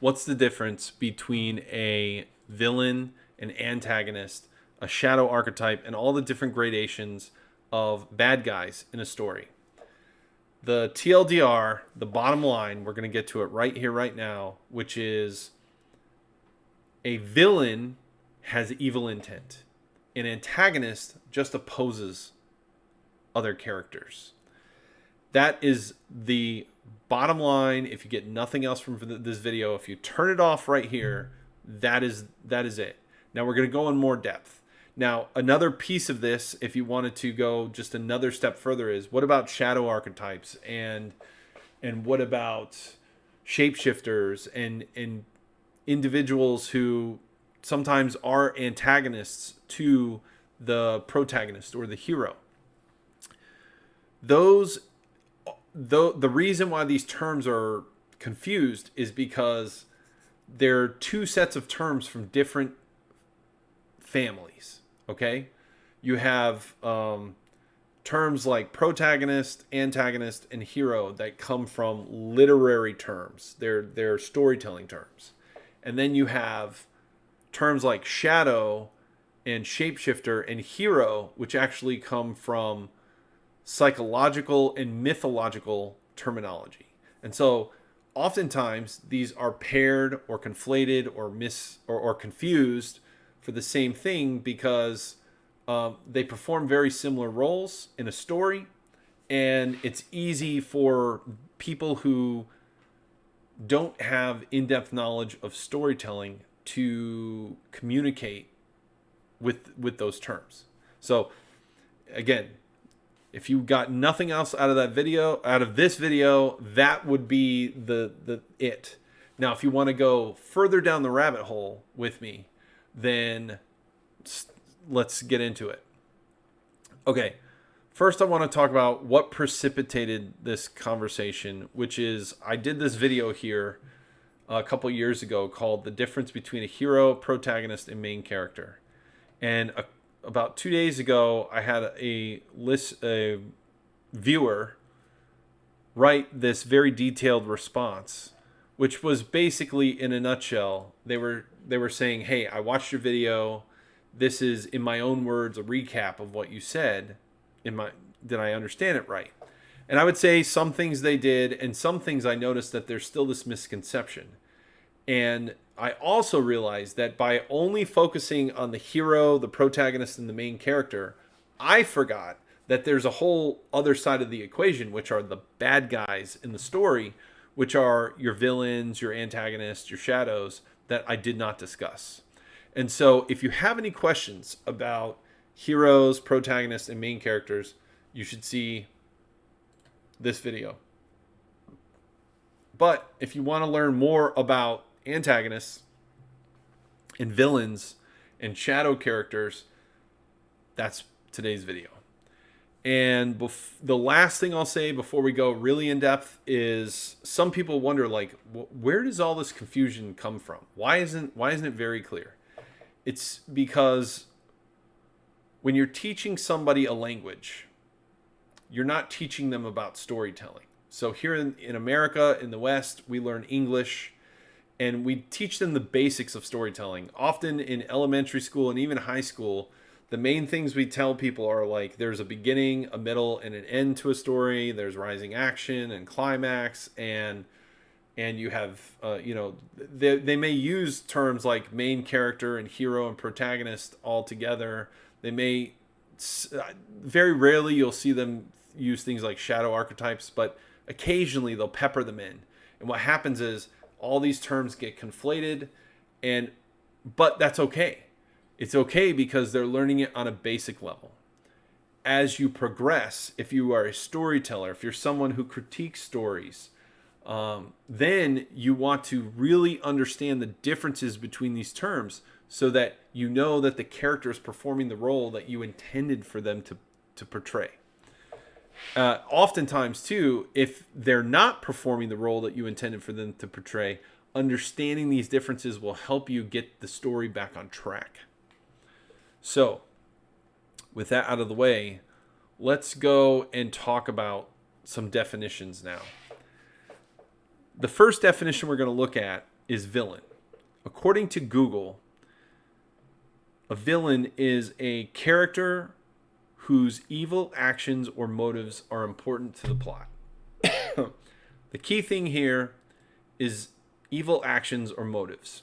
what's the difference between a villain, an antagonist, a shadow archetype, and all the different gradations of bad guys in a story. The TLDR, the bottom line, we're going to get to it right here, right now, which is a villain has evil intent. An antagonist just opposes other characters. That is the bottom line. If you get nothing else from this video, if you turn it off right here, that is that is it. Now we're going to go in more depth. Now, another piece of this, if you wanted to go just another step further, is what about shadow archetypes and and what about shapeshifters and and individuals who sometimes are antagonists to the protagonist or the hero. Those the the reason why these terms are confused is because they're two sets of terms from different families Okay, you have um, terms like protagonist, antagonist, and hero that come from literary terms. They're they're storytelling terms, and then you have terms like shadow and shapeshifter and hero, which actually come from psychological and mythological terminology. And so oftentimes these are paired or conflated or mis or, or confused for the same thing because um, they perform very similar roles in a story, and it's easy for people who don't have in-depth knowledge of storytelling to communicate with with those terms. So again, if you got nothing else out of that video, out of this video, that would be the the it. Now, if you want to go further down the rabbit hole with me, then let's get into it. Okay, first I want to talk about what precipitated this conversation, which is I did this video here a couple years ago called The Difference Between a Hero, Protagonist, and Main Character. And a, about two days ago, I had a list, a viewer write this very detailed response, which was basically in a nutshell, they were they were saying, "Hey, I watched your video. This is in my own words a recap of what you said. In my did I understand it right?" And I would say some things they did and some things I noticed that there's still this misconception. And I also realized that by only focusing on the hero, the protagonist and the main character, I forgot that there's a whole other side of the equation which are the bad guys in the story which are your villains, your antagonists, your shadows that I did not discuss. And so if you have any questions about heroes, protagonists, and main characters, you should see this video. But if you want to learn more about antagonists and villains and shadow characters, that's today's video. And bef- the last thing I'll say before we go really in depth is some people wonder like where does all this confusion come from? Why isn't why isn't it very clear? It's because when you're teaching somebody a language, you're not teaching them about storytelling. So here in, in America, in the West, we learn English and we teach them the basics of storytelling. Often in elementary school and even high school, the main things we tell people are like there's a beginning, a middle, and an end to a story. There's rising action and climax, and and you have uh, you know they, they may use terms like main character and hero and protagonist all together. They may uh, very rarely you'll see them use things like shadow archetypes, but occasionally they'll pepper them in. And what happens is all these terms get conflated, and but that's okay it's okay because they're learning it on a basic level. As you progress, if you are a storyteller, if you're someone who critiques stories, um, then you want to really understand the differences between these terms so that you know that the character is performing the role that you intended for them to, to portray. Uh, oftentimes, too, if they're not performing the role that you intended for them to portray, understanding these differences will help you get the story back on track. So, with that out of the way, let's go and talk about some definitions now. The first definition we're going to look at is villain? According to Google, a villain is a character whose evil actions or motives are important to the plot. the key thing here is evil actions or motives.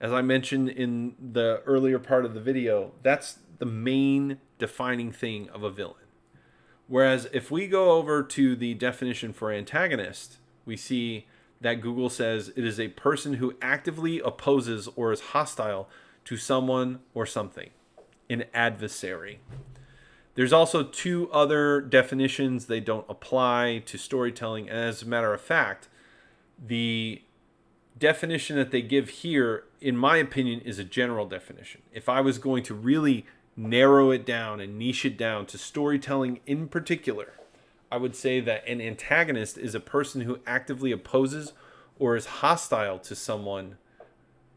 As I mentioned in the earlier part of the video, that's the main defining thing of a villain. Whereas if we go over to the definition for antagonist, we see that Google says it is a person who actively opposes or is hostile to someone or something, an adversary. There's also two other definitions. They don't apply to storytelling. And as a matter of fact, the definition that they give here, in my opinion, is a general definition. If I was going to really narrow it down and niche it down to storytelling in particular, I would say that an antagonist is a person who actively opposes or is hostile to someone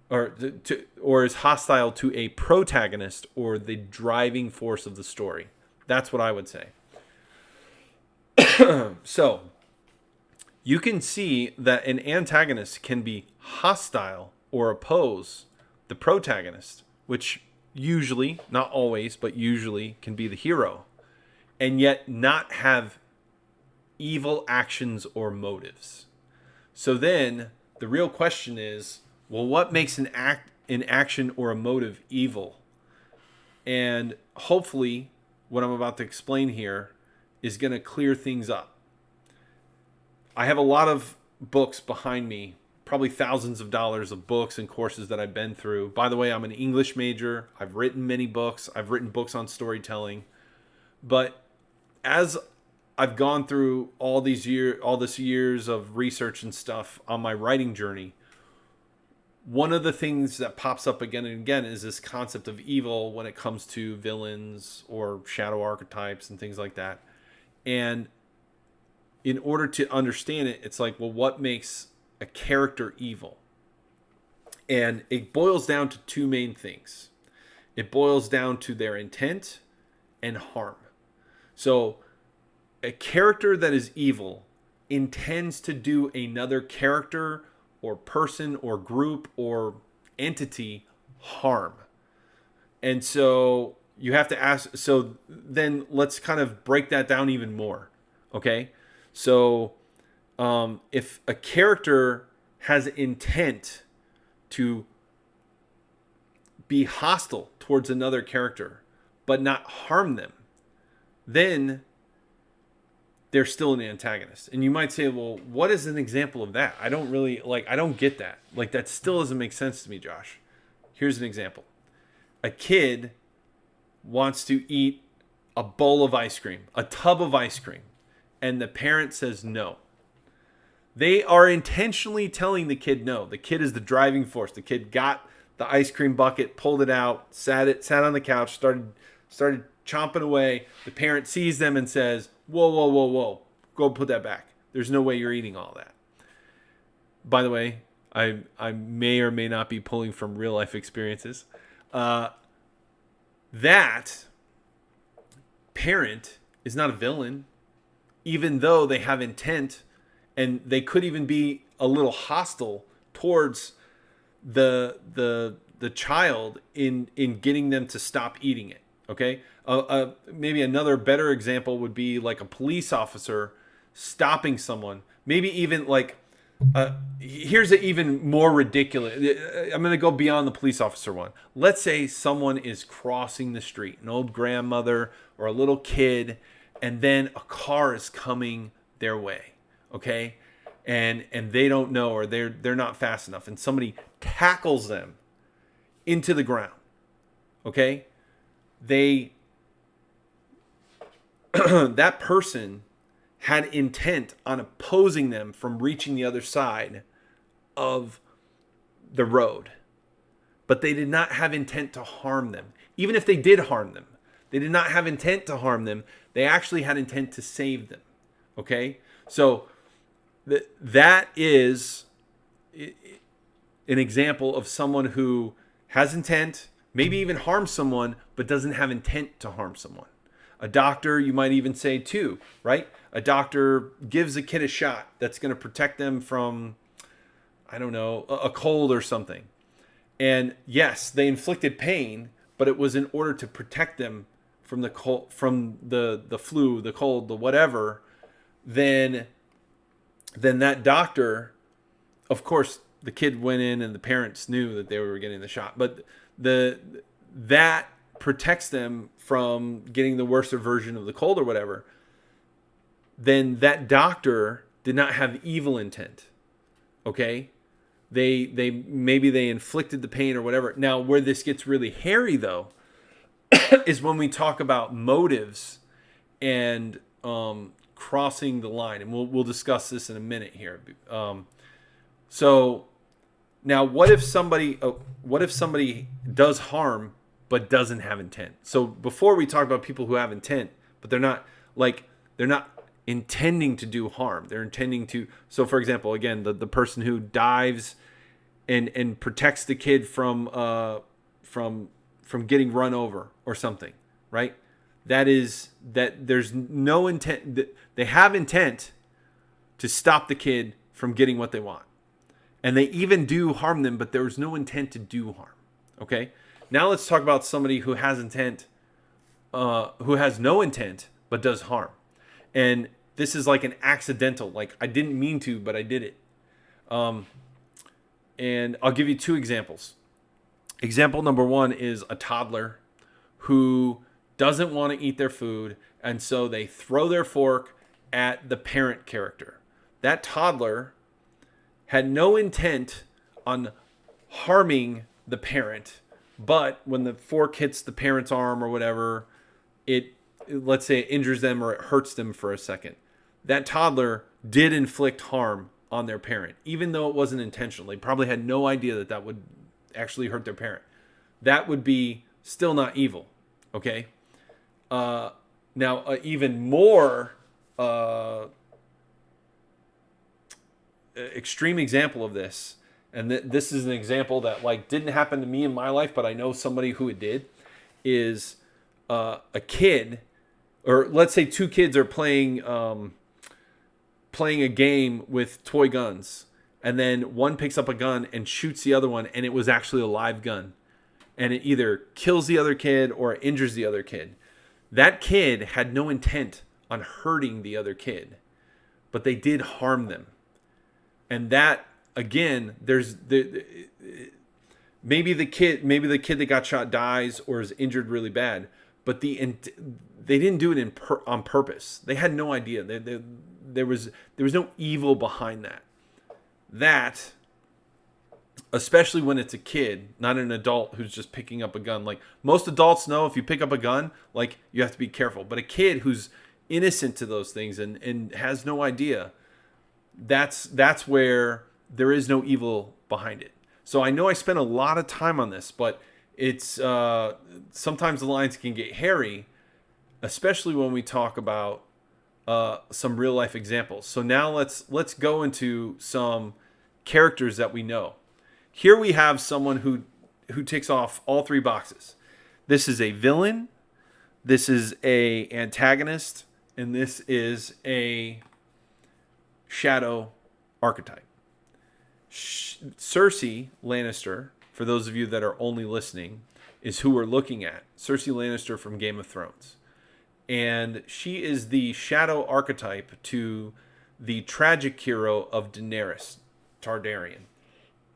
or to or is hostile to a protagonist or the driving force of the story. That's what I would say. so, you can see that an antagonist can be hostile or oppose the protagonist, which usually, not always, but usually can be the hero, and yet not have evil actions or motives. So then the real question is, well, what makes an act an action or a motive evil? And hopefully what I'm about to explain here is going to clear things up. I have a lot of books behind me, probably thousands of dollars of books and courses that I've been through. By the way, I'm an English major. I've written many books. I've written books on storytelling. But as I've gone through all these year all this years of research and stuff on my writing journey, one of the things that pops up again and again is this concept of evil when it comes to villains or shadow archetypes and things like that. And in order to understand it, it's like, well, what makes a character evil? And it boils down to two main things. It boils down to their intent and harm. So a character that is evil intends to do another character or person or group or entity harm. And so you have to ask so then let's kind of break that down even more. Okay? So um, if a character has intent to be hostile towards another character but not harm them, then they're still an antagonist. And you might say, well, what is an example of that? I don't really like I don't get that. Like that still doesn't make sense to me, Josh. Here's an example. A kid wants to eat a bowl of ice cream, a tub of ice cream, and the parent says no. They are intentionally telling the kid no. The kid is the driving force. The kid got the ice cream bucket, pulled it out, sat it, sat on the couch, started started chomping away. The parent sees them and says, whoa, whoa, whoa, whoa, go put that back. There's no way you're eating all that. By the way, I I may or may not be pulling from real life experiences. Uh, that parent is not a villain, even though they have intent, and they could even be a little hostile towards the the the child in in getting them to stop eating it. Okay, uh, uh, maybe another better example would be like a police officer stopping someone. Maybe even like, uh, here's an even more ridiculous. Uh, I'm going to go beyond the police officer one. Let's say someone is crossing the street, an old grandmother or a little kid, and then a car is coming their way. Okay, and and they don't know or they're they're not fast enough, and somebody tackles them into the ground. Okay, they that person had intent on opposing them from reaching the other side of the road. But they did not have intent to harm them. Even if they did harm them, they did not have intent to harm them. They actually had intent to save them. Okay? So th- that is an example of someone who has intent, maybe even harms someone, but doesn't have intent to harm someone. A doctor, you might even say too, right? A doctor gives a kid a shot that's going to protect them from I don't know, a cold or something. And yes, they inflicted pain, but it was in order to protect them from the cold, from the the flu, the cold, the whatever. Then, then that doctor, of course, the kid went in and the parents knew that they were getting the shot, but the that protects them from getting the worst version of the cold or whatever. Then that doctor did not have evil intent. Okay? They they maybe they inflicted the pain or whatever. Now where this gets really hairy though is when we talk about motives and um, crossing the line, and we'll we'll discuss this in a minute here. Um, so now, what if somebody oh, what if somebody does harm but doesn't have intent? So before we talk about people who have intent, but they're not like they're not intending to do harm. They're intending to. So, for example, again, the, the person who dives and and protects the kid from uh from from getting run over or something, right? That is that there's no intent. They have intent to stop the kid from getting what they want, and they even do harm them, but there's no intent to do harm. Okay. Now let's talk about somebody who has intent, uh, who has no intent but does harm, and this is like an accidental. Like I didn't mean to, but I did it. Um, and I'll give you two examples. Example number one is a toddler who doesn't want to eat their food, and so they throw their fork at the parent character. That toddler had no intent on harming the parent, but when the fork hits the parent's arm or whatever, it let's say it injures them or it hurts them for a second that toddler did inflict harm on their parent, even though it wasn't intentional. They probably had no idea that that would actually hurt their parent. That would be still not evil. Okay. Uh, now, uh, even more uh, extreme example of this, and th- this is an example that like didn't happen to me in my life, but I know somebody who it did, is uh, a kid, or let's say two kids are playing. Um, playing a game with toy guns. And then one picks up a gun and shoots the other one and it was actually a live gun. And it either kills the other kid or injures the other kid. That kid had no intent on hurting the other kid but they did harm them. And that again there's the maybe the kid maybe the kid that got shot dies or is injured really bad but the they didn't do it in per, on purpose they had no idea they, they there was there was no evil behind that. That especially when it's a kid, not an adult who's just picking up a gun. Like most adults know if you pick up a gun, like you have to be careful. But a kid who's innocent to those things and and has no idea, that's that's where there is no evil behind it. So I know I spent a lot of time on this, but it's uh, sometimes the lines can get hairy, especially when we talk about uh, some real life examples. So now let's let's go into some characters that we know. Here we have someone who who ticks off all three boxes. This is a villain, this is a antagonist, and this is a shadow archetype. Cersei Lannister, for those of you that are only listening, is who we're looking at. Cersei Lannister from Game of Thrones and she is the shadow archetype to the tragic hero of Daenerys Targaryen.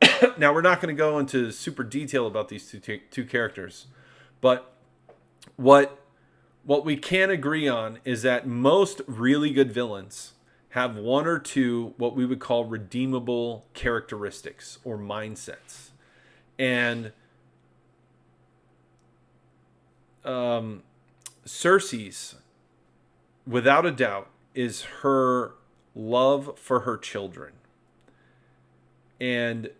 now we're not going to go into super detail about these two t- two characters, but what what we can agree on is that most really good villains have one or two what we would call redeemable characteristics or mindsets. And um Cersei's, without a doubt, is her love for her children. And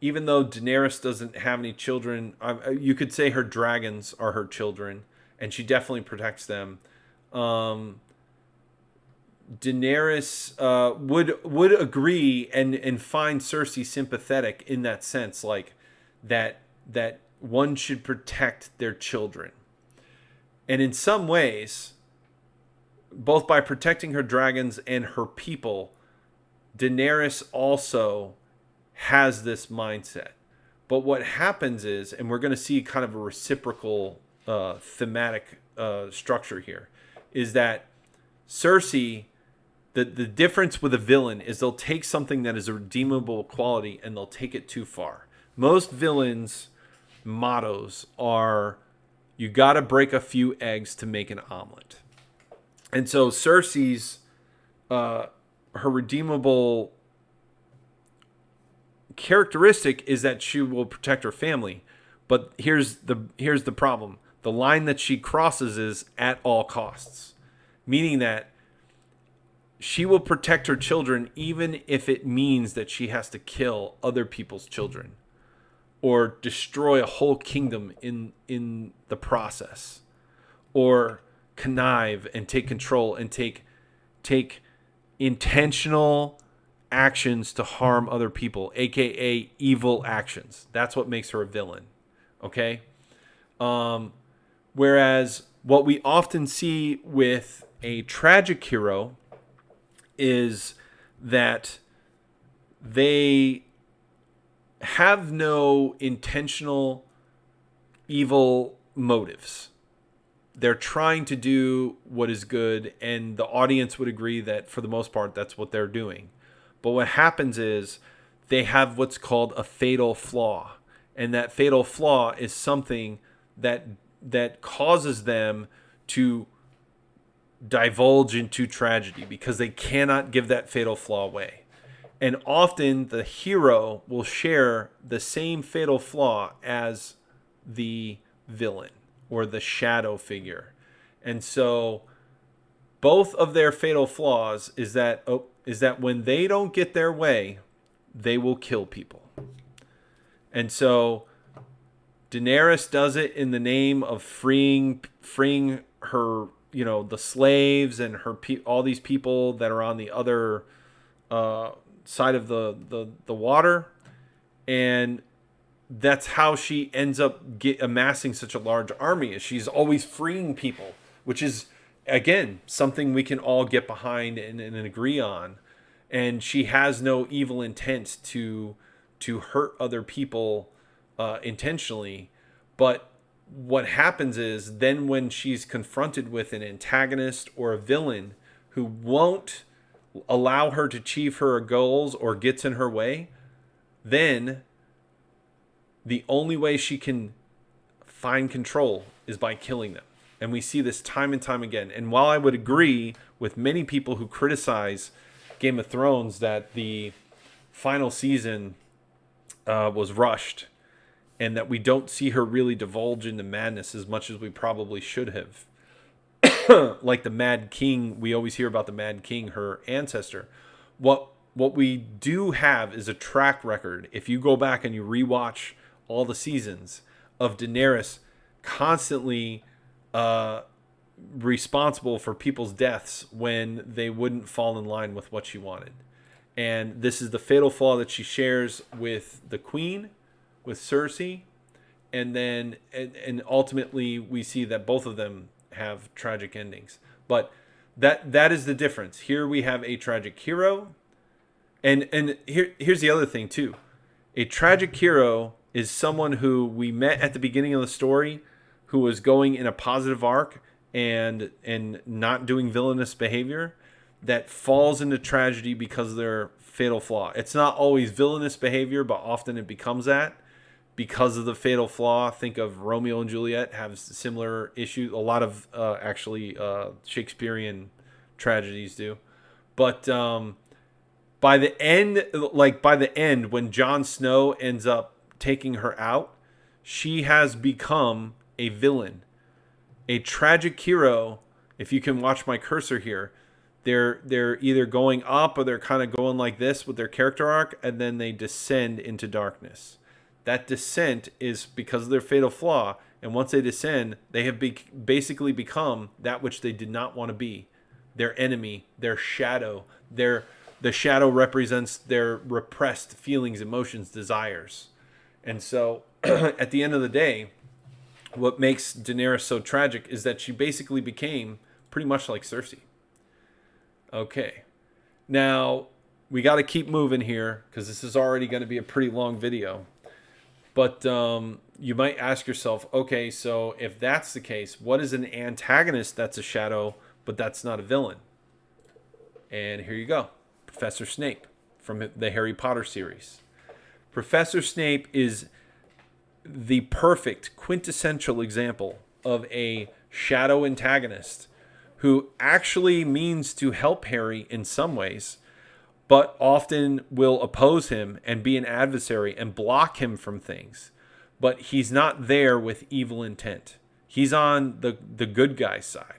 even though Daenerys doesn't have any children, you could say her dragons are her children, and she definitely protects them. Um, Daenerys uh, would would agree and and find Cersei sympathetic in that sense, like that that one should protect their children. And in some ways, both by protecting her dragons and her people, Daenerys also has this mindset. But what happens is, and we're going to see kind of a reciprocal uh, thematic uh, structure here, is that Cersei, the, the difference with a villain is they'll take something that is a redeemable quality and they'll take it too far. Most villains' mottos are you got to break a few eggs to make an omelet. And so Cersei's uh, her redeemable characteristic is that she will protect her family. But here's the here's the problem. The line that she crosses is at all costs, meaning that she will protect her children even if it means that she has to kill other people's children or destroy a whole kingdom in in the process or connive and take control and take take intentional actions to harm other people, aka evil actions. That's what makes her a villain. Okay? Um, whereas what we often see with a tragic hero is that they have no intentional evil motives. They're trying to do what is good, and the audience would agree that for the most part, that's what they're doing. But what happens is they have what's called a fatal flaw. And that fatal flaw is something that that causes them to divulge into tragedy because they cannot give that fatal flaw away. And often the hero will share the same fatal flaw as the villain or the shadow figure. And so both of their fatal flaws is that oh, is that when they don't get their way, they will kill people. And so Daenerys does it in the name of freeing freeing her, you know, the slaves and her all these people that are on the other uh, side of the, the the water, and that's how she ends up get, amassing such a large army. Is she's always freeing people, which is again something we can all get behind and, and agree on and she has no evil intent to to hurt other people uh, intentionally but what happens is then when she's confronted with an antagonist or a villain who won't allow her to achieve her goals or gets in her way then the only way she can find control is by killing them and we see this time and time again. And while I would agree with many people who criticize Game of Thrones that the final season uh, was rushed and that we don't see her really divulge into madness as much as we probably should have. like the Mad King, we always hear about the Mad King, her ancestor. What what we do have is a track record. If you go back and you rewatch all the seasons of Daenerys constantly uh, responsible for people's deaths when they wouldn't fall in line with what she wanted. And this is the fatal flaw that she shares with the queen, with Cersei, and then and, and ultimately we see that both of them have tragic endings. But that that is the difference. Here we have a tragic hero, and and here here's the other thing too. A tragic hero is someone who we met at the beginning of the story who was going in a positive arc and and not doing villainous behavior that falls into tragedy because of their fatal flaw. It's not always villainous behavior, but often it becomes that because of the fatal flaw. Think of Romeo and Juliet have similar issues. A lot of uh, actually uh, Shakespearean tragedies do, but um, by the end, like by the end, when Jon Snow ends up taking her out, she has become a villain, a tragic hero. If you can watch my cursor here, they're they're either going up or they're kind of going like this with their character arc, and then they descend into darkness. That descent is because of their fatal flaw, and once they descend, they have be- basically become that which they did not want to be, their enemy, their shadow. Their the shadow represents their repressed feelings, emotions, desires, and so at the end of the day, what makes Daenerys so tragic is that she basically became pretty much like Cersei. Okay. Now, we got to keep moving here because this is already going to be a pretty long video. But um, you might ask yourself, okay, so if that's the case, what is an antagonist that's a shadow, but that's not a villain? And here you go Professor Snape from the Harry Potter series. Professor Snape is the perfect quintessential example of a shadow antagonist who actually means to help Harry in some ways, but often will oppose him and be an adversary and block him from things. But he's not there with evil intent. He's on the, the good guy's side.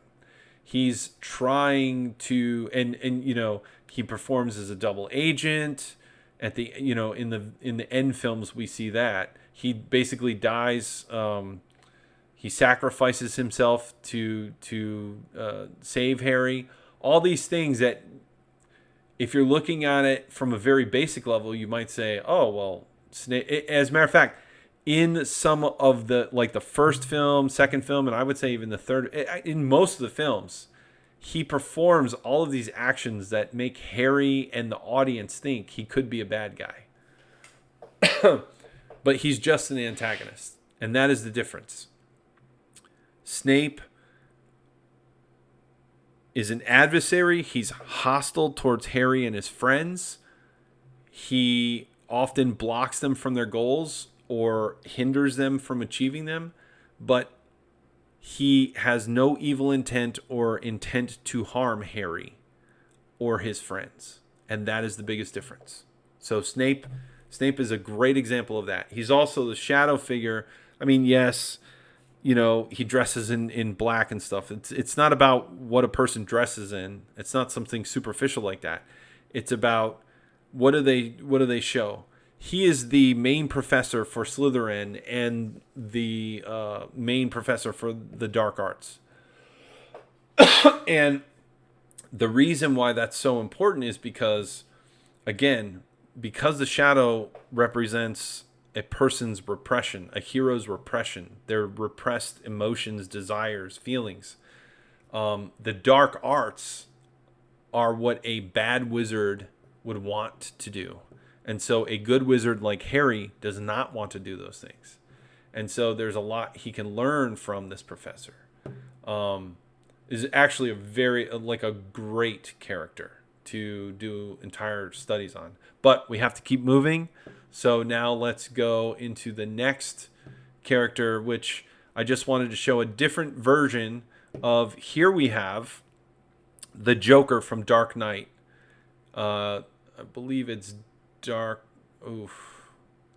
He's trying to and and you know, he performs as a double agent at the you know, in the in the end films we see that. He basically dies um he sacrifices himself to to uh, save Harry. All these things that, if you're looking at it from a very basic level, you might say, "Oh, well." Snape. As a matter of fact, in some of the like the first film, second film, and I would say even the third, eh, in most of the films, he performs all of these actions that make Harry and the audience think he could be a bad guy. but he's just an antagonist, and that is the difference. Snape is an adversary. He's hostile towards Harry and his friends. He often blocks them from their goals or hinders them from achieving them, but he has no evil intent or intent to harm Harry or his friends. And that is the biggest difference. So Snape Snape is a great example of that. He's also the shadow figure. I mean, yes, you know he dresses in in black and stuff. It's it's not about what a person dresses in. It's not something superficial like that. It's about what do they what do they show? He is the main professor for Slytherin and the uh, main professor for the dark arts. And the reason why that's so important is because again because the shadow represents a person's repression, a hero's repression, their repressed emotions, desires, feelings. Um, the dark arts are what a bad wizard would want to do. And so a good wizard like Harry does not want to do those things. And so there's a lot he can learn from this professor. Um, is actually a very like a great character to do entire studies on. But we have to keep moving. So now let's go into the next character, which I just wanted to show a different version of. Here we have the Joker from Dark Knight. Uh, I believe it's Dark. Oof.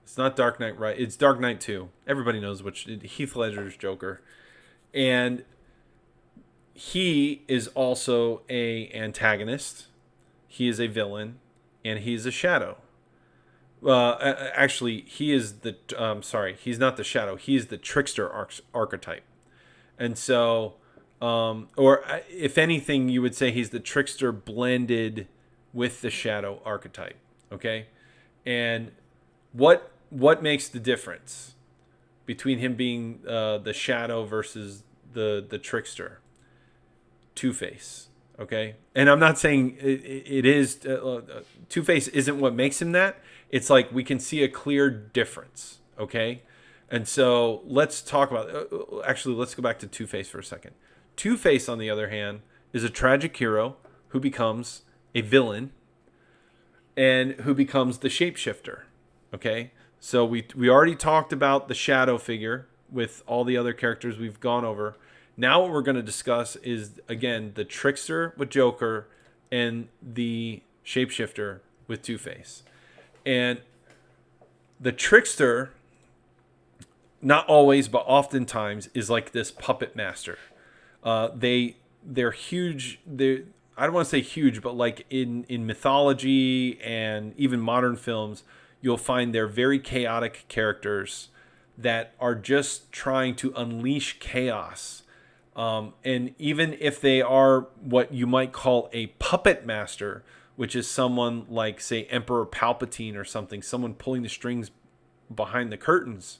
It's not Dark Knight, right? It's Dark Knight 2. Everybody knows which. Heath Ledger's Joker. And he is also a antagonist. He is a villain, and he's a shadow. Uh, actually, he is the. Um, sorry, he's not the shadow. He's the trickster arch- archetype, and so, um, or uh, if anything, you would say he's the trickster blended with the shadow archetype. Okay, and what what makes the difference between him being uh, the shadow versus the the trickster? Two Face. Okay, and I'm not saying it, it is uh, uh Two Face isn't what makes him that it's like we can see a clear difference. Okay. And so let's talk about. Uh, uh, actually, let's go back to Two Face for a second. Two Face, on the other hand, is a tragic hero who becomes a villain and who becomes the shapeshifter. Okay. So we we already talked about the shadow figure with all the other characters we've gone over. Now what we're going to discuss is again the trickster with Joker and the shapeshifter with Two Face. And the trickster, not always, but oftentimes, is like this puppet master. Uh, they they're huge. They I don't want to say huge, but like in in mythology and even modern films, you'll find they're very chaotic characters that are just trying to unleash chaos. Um, and even if they are what you might call a puppet master, which is someone like, say, Emperor Palpatine or something, someone pulling the strings behind the curtains.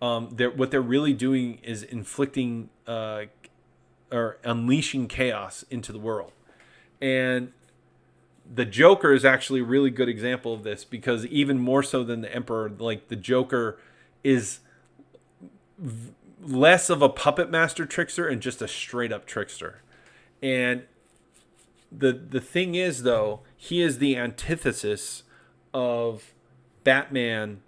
Um, they're, what they're really doing is inflicting uh, or unleashing chaos into the world. And the Joker is actually a really good example of this because even more so than the Emperor, like the Joker is v- less of a puppet master trickster and just a straight up trickster. And the the thing is though, he is the antithesis of Batman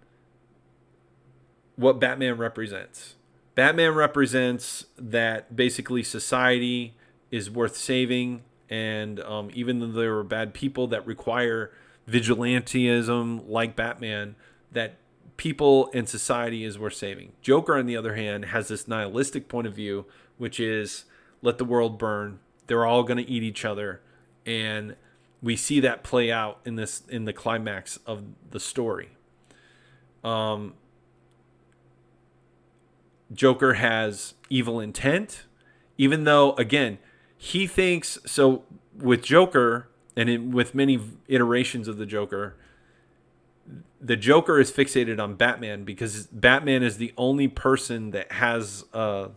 what Batman represents. Batman represents that basically society is worth saving and um, even though there are bad people that require vigilantism like Batman, that people and society is worth saving. Joker, on the other hand, has this nihilistic point of view, which is let the world burn. They're all going to eat each other, and we see that play out in this in the climax of the story. Um, Joker has evil intent, even though again he thinks so with Joker and in, with many iterations of the Joker, the Joker is fixated on Batman because Batman is the only person that has uh,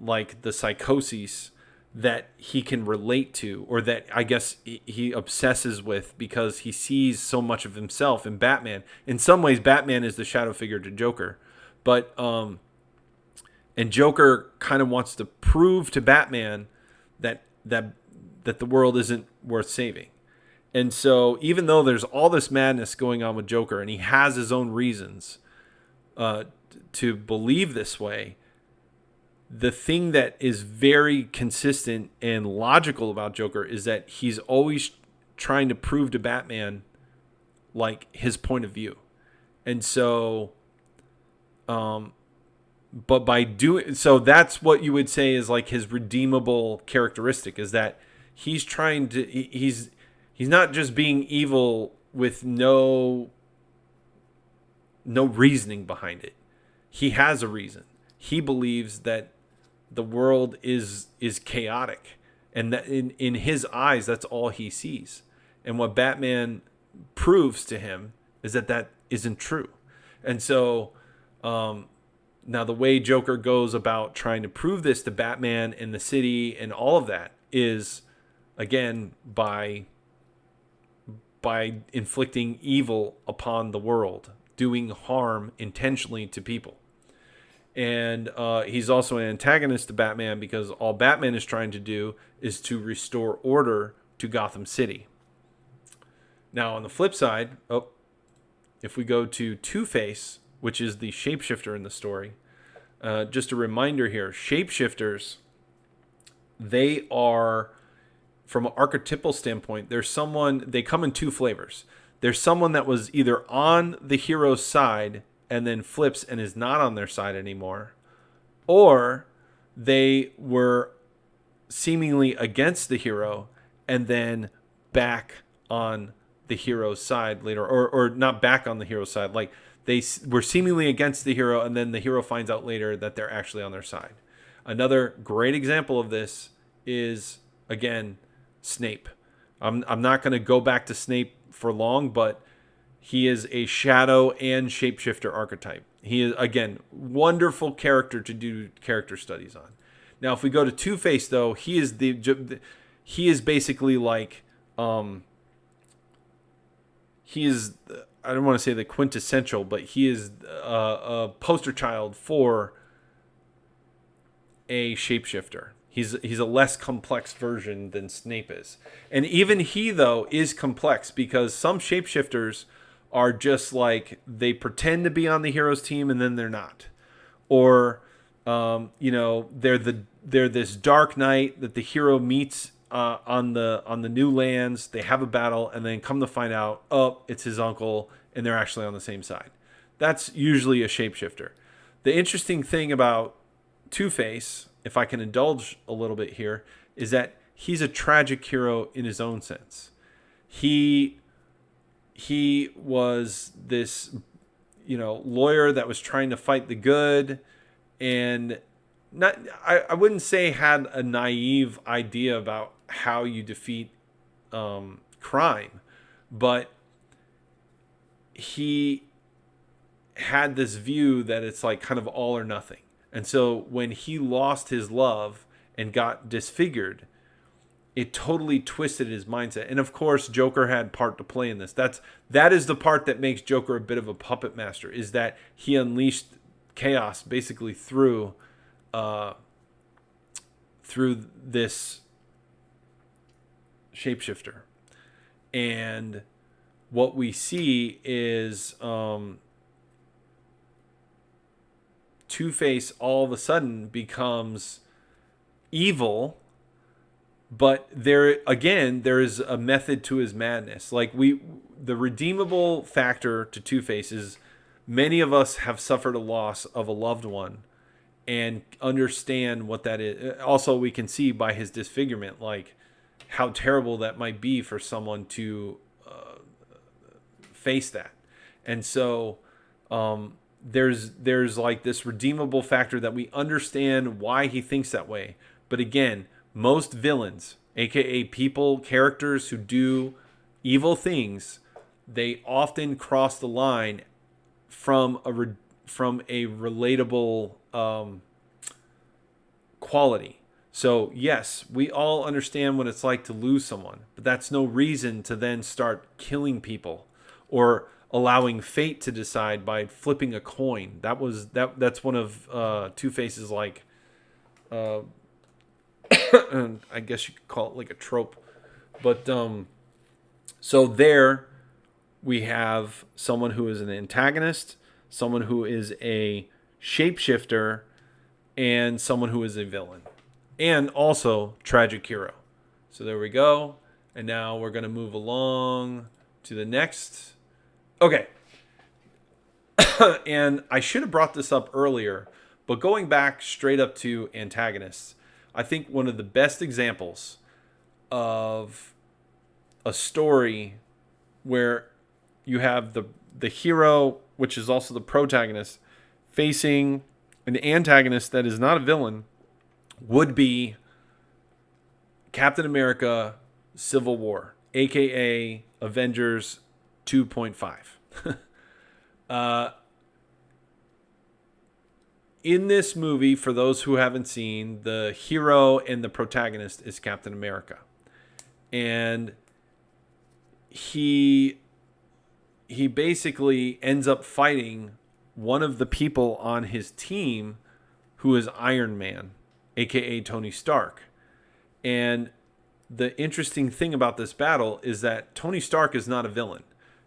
like the psychosis that he can relate to or that I guess he obsesses with because he sees so much of himself in Batman. In some ways Batman is the shadow figure to Joker. But um and Joker kind of wants to prove to Batman that that that the world isn't worth saving. And so even though there's all this madness going on with Joker and he has his own reasons uh, to believe this way, the thing that is very consistent and logical about Joker is that he's always trying to prove to Batman like his point of view. And so um but by doing so that's what you would say is like his redeemable characteristic is that he's trying to he's he's not just being evil with no no reasoning behind it he has a reason he believes that the world is is chaotic. And that in in his eyes that's all he sees. And what batman proves to him is that that isn't true. And so um now, the way Joker goes about trying to prove this to Batman and the city and all of that is, again, by by inflicting evil upon the world, doing harm intentionally to people. And uh, he's also an antagonist to Batman because all Batman is trying to do is to restore order to Gotham City. Now, on the flip side, oh, if we go to Two Face, which is the shapeshifter in the story. Uh, just a reminder here shapeshifters, they are, from an archetypal standpoint, there's someone, they come in two flavors. There's someone that was either on the hero's side and then flips and is not on their side anymore, or they were seemingly against the hero and then back on the hero's side later, or, or not back on the hero's side. Like they were seemingly against the hero, and then the hero finds out later that they're actually on their side. Another great example of this is again Snape. I'm I'm not going to go back to Snape for long, but he is a shadow and shapeshifter archetype. He is again wonderful character to do character studies on. Now, if we go to Two Face, though, he is the he is basically like um, he is I don't want to say the quintessential, but he is a, a poster child for a shapeshifter. He's he's a less complex version than Snape is, and even he though is complex because some shapeshifters are just like they pretend to be on the hero's team and then they're not, or um, you know they're the they're this dark knight that the hero meets uh, on the on the new lands. They have a battle, and then come to find out, oh, it's his uncle, and they're actually on the same side. That's usually a shapeshifter. The interesting thing about Two Face, if I can indulge a little bit here, is that he's a tragic hero in his own sense. He he was this you know lawyer that was trying to fight the good and not I, I wouldn't say had a naive idea about how you defeat um, crime, but he had this view that it's like kind of all or nothing. And so when he lost his love and got disfigured, it totally twisted his mindset. And of course, Joker had part to play in this. That's that is the part that makes Joker a bit of a puppet master. Is that he unleashed chaos basically through uh, through this shapeshifter, and what we see is um, Two Face all of a sudden becomes evil but there again there is a method to his madness. Like we the redeemable factor to two faces many of us have suffered a loss of a loved one and understand what that is. Also we can see by his disfigurement like how terrible that might be for someone to uh, face that. And so um, there's there's like this redeemable factor that we understand why he thinks that way. But again most villains, aka people, characters who do evil things, they often cross the line from a re- from a relatable um, quality. So yes, we all understand what it's like to lose someone, but that's no reason to then start killing people or allowing fate to decide by flipping a coin. That was that. That's one of uh, Two Face's like uh, I guess you could call it like a trope. But um, so there we have someone who is an antagonist, someone who is a shapeshifter, and someone who is a villain, and also tragic hero. So there we go. And now we're going to move along to the next. Okay. and I should have brought this up earlier, but going back straight up to antagonists, I think one of the best examples of a story where you have the the hero, which is also the protagonist, facing an antagonist that is not a villain, would be Captain America Civil War, aka Avengers 2.5. uh, in this movie, for those who haven't seen, the hero and the protagonist is Captain America. And he he basically ends up fighting one of the people on his team who is Iron Man, aka Tony Stark. And the interesting thing about this battle is that Tony Stark is not a villain.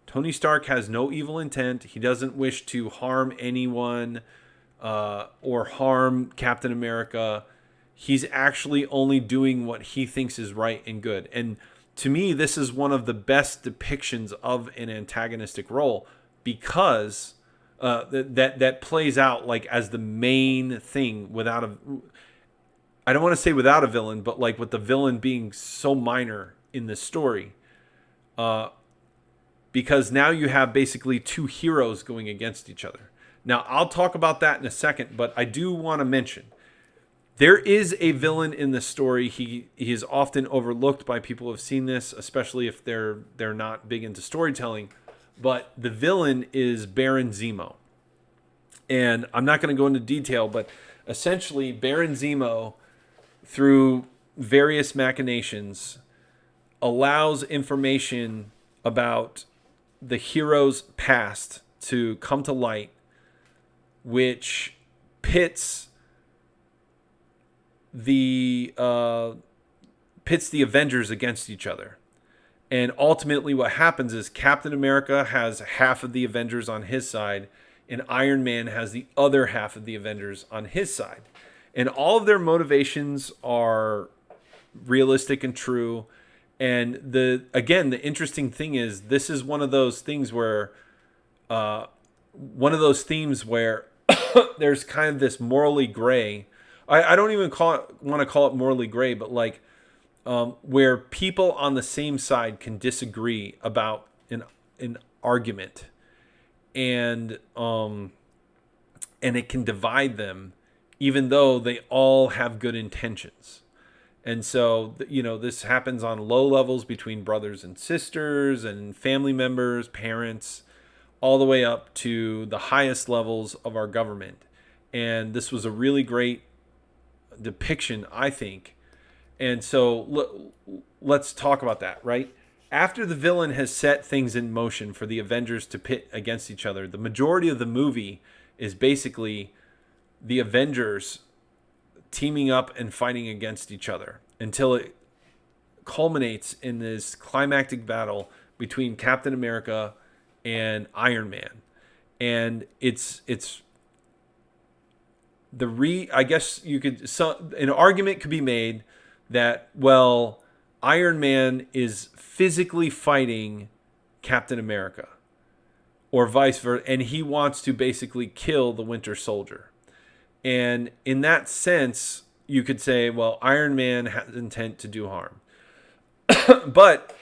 Tony Stark has no evil intent. He doesn't wish to harm anyone uh, or harm Captain America. He's actually only doing what he thinks is right and good. And to me, this is one of the best depictions of an antagonistic role because uh, that, that that plays out like as the main thing without a. I don't want to say without a villain, but like with the villain being so minor in the story. Uh, because now you have basically two heroes going against each other. Now, I'll talk about that in a second, but I do want to mention there is a villain in the story. He he is often overlooked by people who have seen this, especially if they're they're not big into storytelling. But the villain is Baron Zemo. And I'm not going to go into detail, but essentially Baron Zemo through various machinations allows information about the hero's past to come to light which pits the uh, pits the Avengers against each other. And ultimately, what happens is Captain America has half of the Avengers on his side, and Iron Man has the other half of the Avengers on his side. And all of their motivations are realistic and true. And the again, the interesting thing is this is one of those things where, uh, one of those themes where there's kind of this morally gray. I, I don't even call it want to call it morally gray, but like um, where people on the same side can disagree about an an argument, and um, and it can divide them, even though they all have good intentions. And so, you know, this happens on low levels between brothers and sisters and family members, parents, all the way up to the highest levels of our government. And this was a really great depiction, I think. And so let's talk about that, right? After the villain has set things in motion for the Avengers to pit against each other, the majority of the movie is basically the Avengers teaming up and fighting against each other until it culminates in this climactic battle between Captain America and Iron Man. And it's it's the re I guess you could so an argument could be made that well Iron Man is physically fighting Captain America or vice versa and he wants to basically kill the Winter Soldier. And in that sense, you could say, well, Iron Man has intent to do harm. but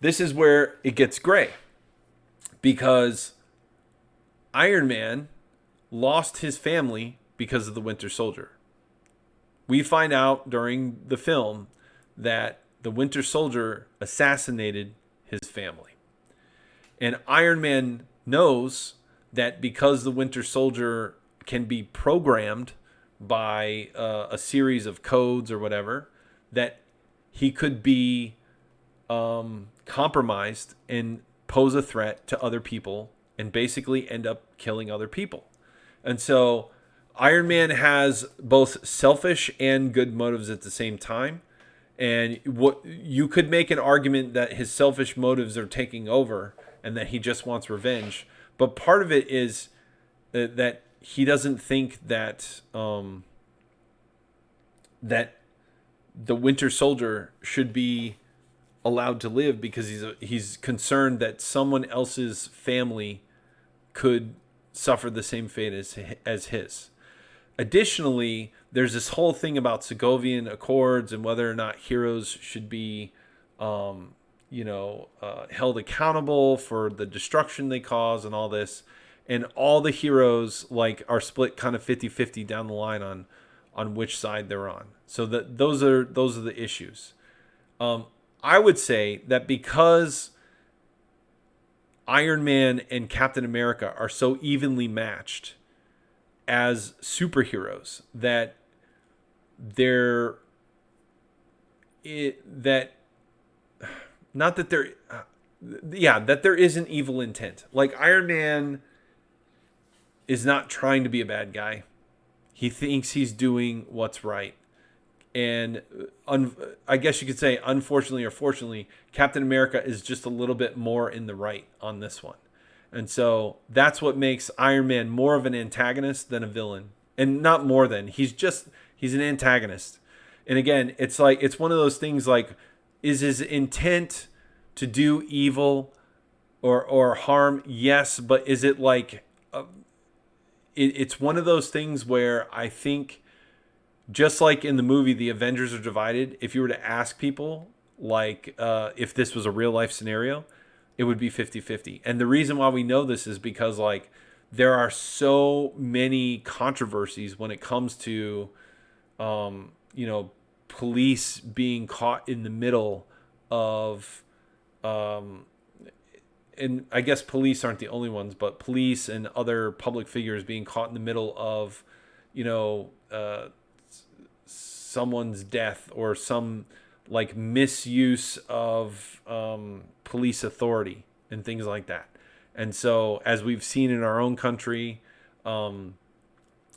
this is where it gets gray because Iron Man lost his family because of the Winter Soldier. We find out during the film that the Winter Soldier assassinated his family. And Iron Man knows that because the Winter Soldier can be programmed by uh, a series of codes or whatever, that he could be um, compromised and pose a threat to other people and basically end up killing other people. And so Iron Man has both selfish and good motives at the same time. And what you could make an argument that his selfish motives are taking over and that he just wants revenge. But part of it is that he doesn't think that um, that the Winter Soldier should be allowed to live because he's a, he's concerned that someone else's family could suffer the same fate as as his. Additionally, there's this whole thing about Sokovian Accords and whether or not heroes should be, um, you know, uh, held accountable for the destruction they cause and all this. And all the heroes like are split kind of 50-50 down the line on on which side they're on. So that those are those are the issues. Um, I would say that because Iron Man and Captain America are so evenly matched as superheroes that they're it that not that there yeah that there isn't evil intent. Like iron man is not trying to be a bad guy. He thinks he's doing what's right and un, I guess you could say, unfortunately or fortunately, Captain America is just a little bit more in the right on this one. And so that's what makes Iron Man more of an antagonist than a villain. And not more than. He's just he's an antagonist. And again, it's like it's one of those things like is his intent to do evil or or harm? Yes, but is it like uh, it, it's one of those things where I think just like in the movie the avengers are divided if you were to ask people like uh, if this was a real life scenario it would be 50-50 and the reason why we know this is because like there are so many controversies when it comes to um, you know police being caught in the middle of um, and I guess police aren't the only ones, but police and other public figures being caught in the middle of, you know, uh, someone's death or some like misuse of um, police authority and things like that. And so, as we've seen in our own country, um,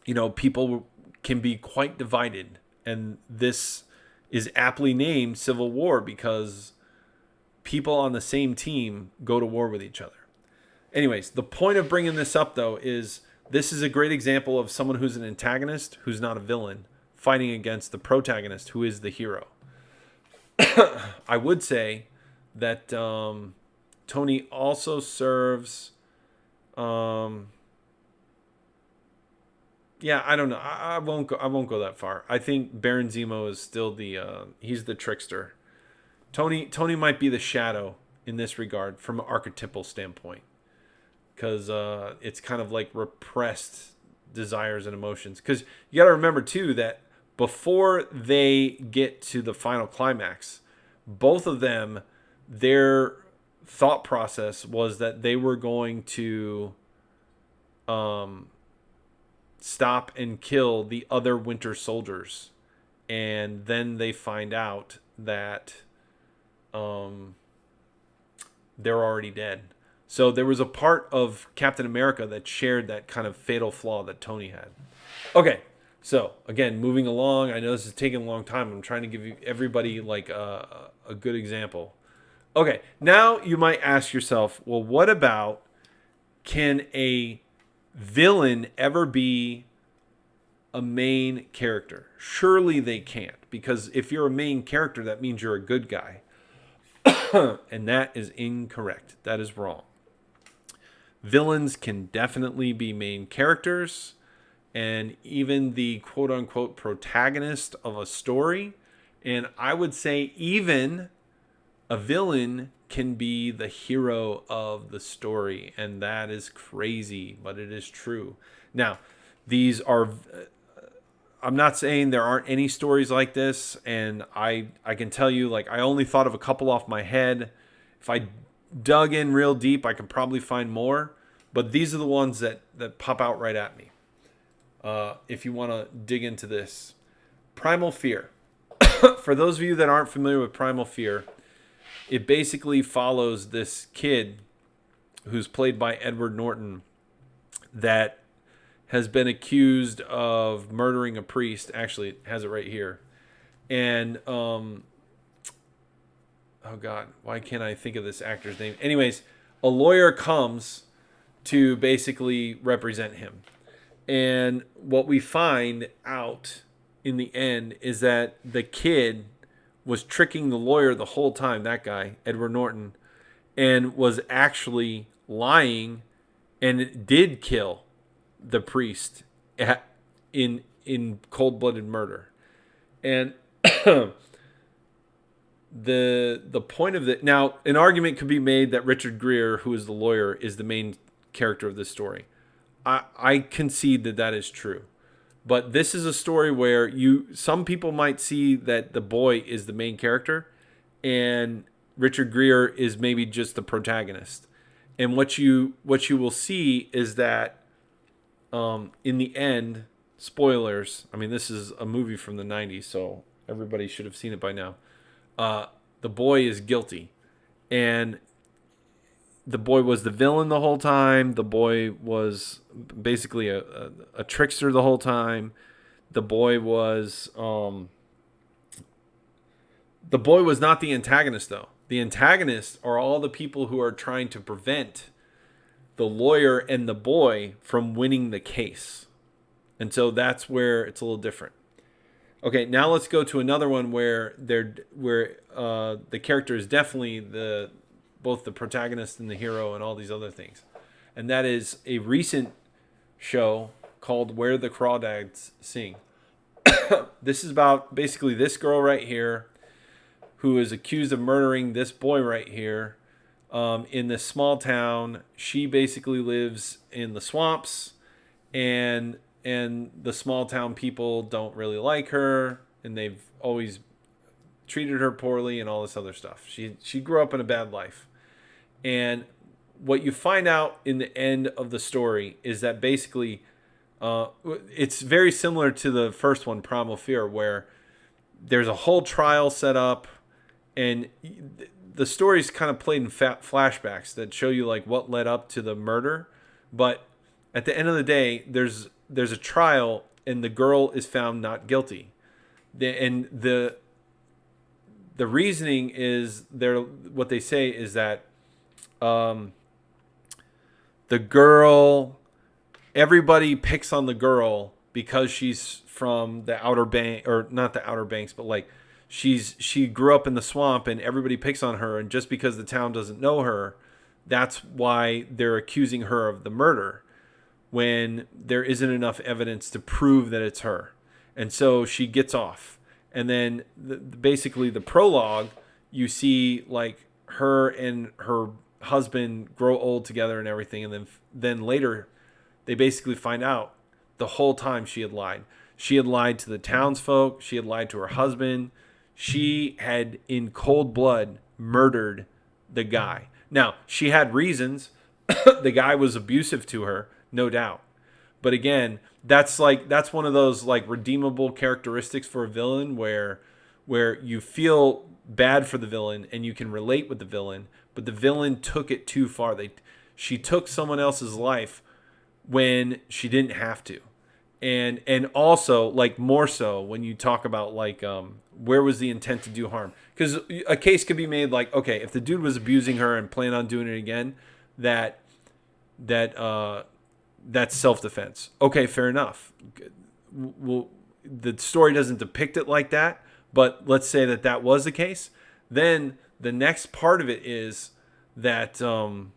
you know, people can be quite divided. And this is aptly named Civil War because people on the same team go to war with each other. Anyways, the point of bringing this up, though, is this is a great example of someone who's an antagonist who's not a villain fighting against the protagonist who is the hero. I would say that um, Tony also serves. Um, yeah, I don't know. I, I, won't go. I won't go that far. I think Baron Zemo is still the. Uh, he's the trickster. Tony. Tony might be the shadow in this regard from an archetypal standpoint, because uh, it's kind of like repressed desires and emotions. Because you got to remember too that before they get to the final climax, both of them, their thought process was that they were going to um, stop and kill the other Winter Soldiers and then they find out that um, they're already dead. So there was a part of Captain America that shared that kind of fatal flaw that Tony had. Okay, so again, moving along. I know this is taking a long time. I'm trying to give you everybody like a, a good example. Okay, now you might ask yourself, well, what about can a villain ever be a main character? Surely they can't, because if you're a main character, that means you're a good guy. and that is incorrect. That is wrong. Villains can definitely be main characters, and even the quote unquote protagonist of a story. And I would say, even a villain can be the hero of the story. And that is crazy, but it is true. Now, these are uh, I'm not saying there aren't any stories like this, and I I can tell you like I only thought of a couple off my head. If I dug in real deep, I could probably find more, but these are the ones that that pop out right at me. Uh, if you want to dig into this, Primal Fear. For those of you that aren't familiar with Primal Fear, it basically follows this kid who's played by Edward Norton that has been accused of murdering a priest. Actually, it has it right here. And um oh god, why can't I think of this actor's name? Anyways, a lawyer comes to basically represent him. And what we find out in the end is that the kid was tricking the lawyer the whole time, that guy, Edward Norton, and was actually lying and did kill the priest in in cold-blooded murder. And the the point of it now an argument could be made that Richard Gere, who is the lawyer, is the main character of this story. I I concede that that is true. But this is a story where you some people might see that the boy is the main character and Richard Gere is maybe just the protagonist. And what you what you will see is that um, in the end, spoilers. I mean, this is a movie from the '90s, so everybody should have seen it by now. Uh, the boy is guilty, and the boy was the villain the whole time. The boy was basically a, a, a trickster the whole time. The boy was um, the boy was not the antagonist though. The antagonists are all the people who are trying to prevent the lawyer and the boy from winning the case. And so that's where it's a little different. Okay, now let's go to another one where they're where uh, the character is definitely the both the protagonist and the hero and all these other things, and that is a recent show called Where the Crawdads Sing. this is about basically this girl right here, who is accused of murdering this boy right here, um, in this small town. She basically lives in the swamps, and and the small town people don't really like her, and they've always treated her poorly and all this other stuff. She she grew up in a bad life, and what you find out in the end of the story is that basically, uh, it's very similar to the first one, Primal Fear, where there's a whole trial set up, and the story's kind of played in flashbacks that show you like what led up to the murder, but at the end of the day, there's there's a trial and the girl is found not guilty, the, and the the reasoning is there. What they say is that um, the girl, everybody picks on the girl because she's from the outer bank or not the outer banks, but like she's she grew up in the swamp and everybody picks on her and just because the town doesn't know her that's why they're accusing her of the murder when there isn't enough evidence to prove that it's her. And so she gets off. And then the, basically the prologue you see like her and her husband grow old together and everything and then then later they basically find out the whole time she had lied she had lied to the townsfolk she had lied to her husband she had in cold blood murdered the guy. Now, she had reasons. the guy was abusive to her, no doubt. But again, that's like that's one of those like redeemable characteristics for a villain where where you feel bad for the villain and you can relate with the villain, but the villain took it too far. They she took someone else's life when she didn't have to. And and also like more so when you talk about like um where was the intent to do harm? Cuz a case could be made like okay, if the dude was abusing her and plan on doing it again, that that uh that's self-defense. Okay, fair enough. Well, the story doesn't depict it like that, but let's say that that was the case. Then the next part of it is that um,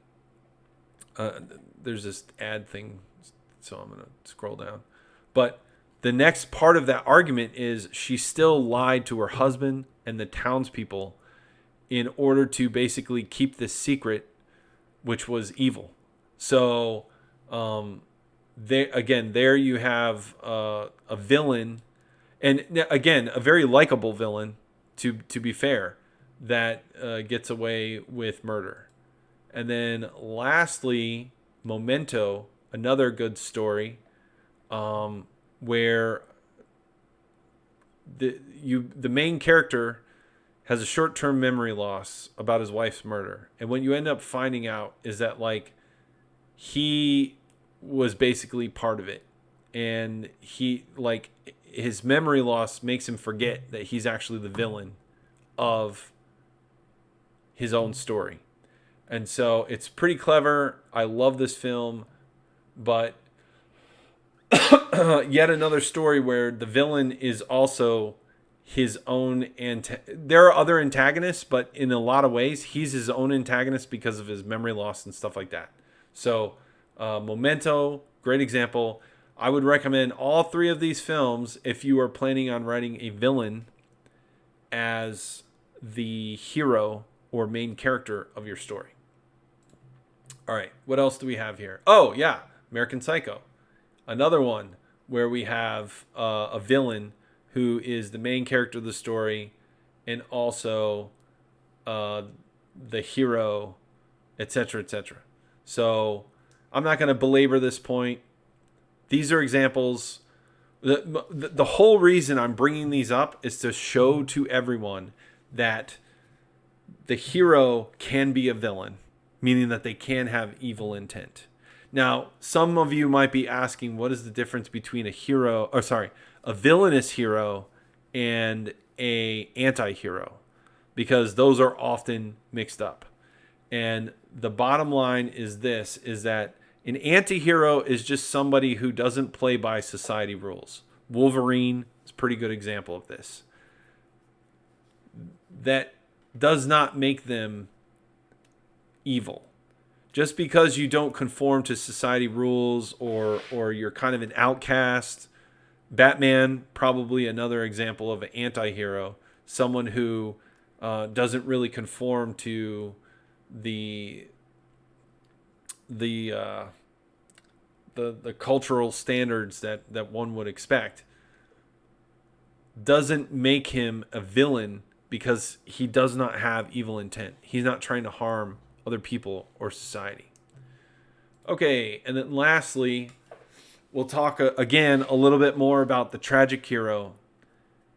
uh, there's this ad thing, so I'm gonna scroll down. But the next part of that argument is she still lied to her husband and the townspeople in order to basically keep this secret, which was evil. So, um, there again, there you have uh, a villain, and again, a very likable villain. To to be fair, that uh, gets away with murder. And then lastly, Memento, another good story, um, where the you the main character has a short-term memory loss about his wife's murder, and what you end up finding out is that like he was basically part of it, and he like his memory loss makes him forget that he's actually the villain of his own story. And so it's pretty clever. I love this film, but yet another story where the villain is also his own anta- there are other antagonists but in a lot of ways he's his own antagonist because of his memory loss and stuff like that so uh, memento great example i would recommend all three of these films if you are planning on writing a villain as the hero or main character of your story. All right, what else do we have here? Oh, yeah, American Psycho. Another one where we have uh, a villain who is the main character of the story and also uh, the hero, etc., etc. So I'm not going to belabor this point. These are examples. The, the, the whole reason I'm bringing these up is to show to everyone that the hero can be a villain, meaning that they can have evil intent. Now, some of you might be asking, what is the difference between a hero, or sorry, a villainous hero and a anti-hero? Because those are often mixed up. And the bottom line is this: is that an anti-hero is just somebody who doesn't play by society rules. Wolverine is a pretty good example of this. That does not make them evil. Just because you don't conform to society rules or or you're kind of an outcast, Batman probably another example of an anti-hero, someone who uh, doesn't really conform to the the uh, the the cultural standards that that one would expect doesn't make him a villain because he does not have evil intent. He's not trying to harm other people or society. Okay, and then lastly, we'll talk uh, again a little bit more about the tragic hero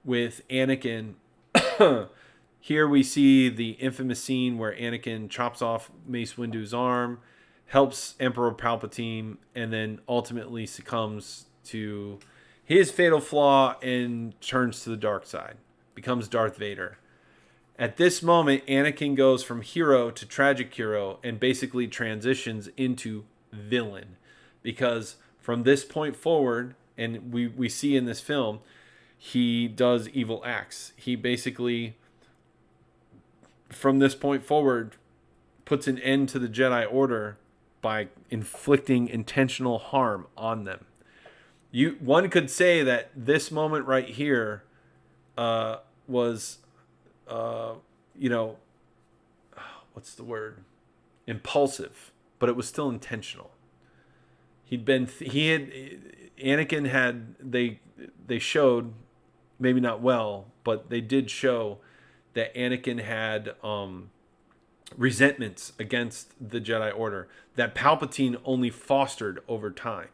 with Anakin. Here we see the infamous scene where Anakin chops off Mace Windu's arm, helps Emperor Palpatine, and then ultimately succumbs to his fatal flaw and turns to the dark side, becomes Darth Vader. At this moment, Anakin goes from hero to tragic hero and basically transitions into villain. Because from this point forward, and we, we see in this film, he does evil acts. He basically, from this point forward, puts an end to the Jedi Order by inflicting intentional harm on them. You one could say that this moment right here uh, was uh, you know, what's the word? Impulsive, but it was still intentional. He'd been he had Anakin had they they showed maybe not well, but they did show that Anakin had um, resentments against the Jedi Order that Palpatine only fostered over time.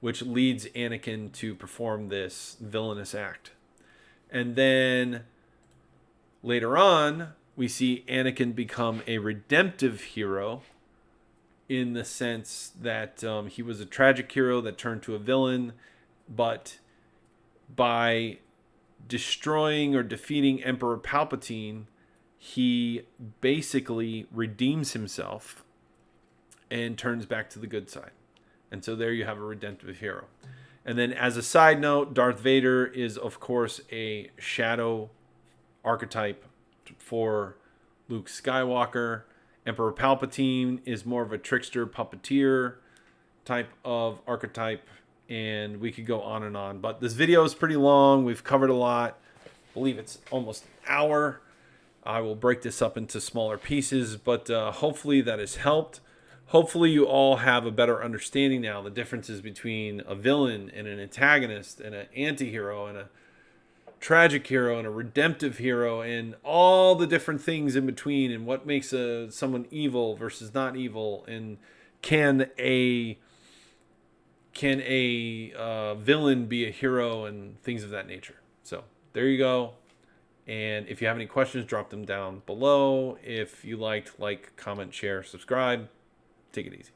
which leads Anakin to perform this villainous act. And then later on, we see Anakin become a redemptive hero in the sense that um, he was a tragic hero that turned to a villain, but by destroying or defeating Emperor Palpatine, he basically redeems himself and turns back to the good side. And so there you have a redemptive hero. And then, as a side note, Darth Vader is, of course, a shadow archetype for Luke Skywalker. Emperor Palpatine is more of a trickster puppeteer type of archetype. And we could go on and on. But this video is pretty long. We've covered a lot. I believe it's almost an hour. I will break this up into smaller pieces, but uh, hopefully that has helped. Hopefully you all have a better understanding now the differences between a villain and an antagonist and an anti-hero and a tragic hero and a redemptive hero and all the different things in between and what makes a someone evil versus not evil and can a can a uh, villain be a hero and things of that nature. So there you go and if you have any questions drop them down below if you liked like comment share subscribe Take it easy.